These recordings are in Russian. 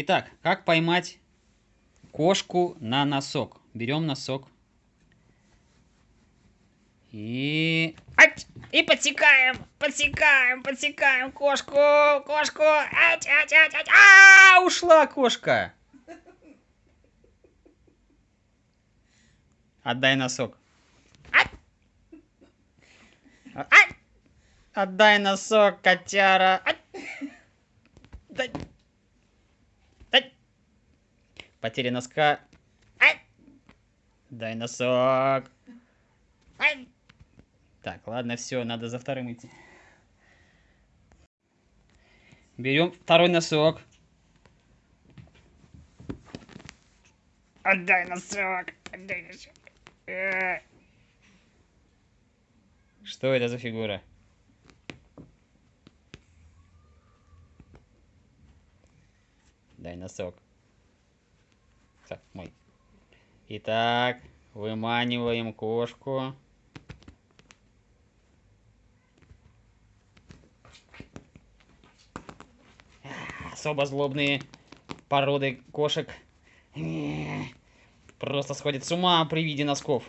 Итак, как поймать кошку на носок? Берем носок. И... Ать! И подсекаем, подсекаем, подсекаем кошку, кошку. Ать, ать, ать, ать. А, ушла кошка. Отдай носок. Ать! А- Ать! Отдай носок, котяра. Ать! Дай. Потеря носка. Дай носок. Так, ладно, все, надо за вторым идти. Берем второй носок. Отдай носок, отдай носок. Э, Что это за фигура? Дай носок. Так, мой. Итак, выманиваем кошку. А, Особо злобные породы кошек просто сходят с ума при виде носков.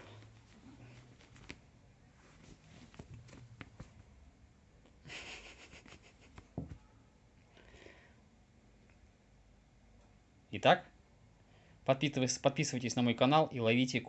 Итак, подписывайтесь, на мой канал и ловите ко-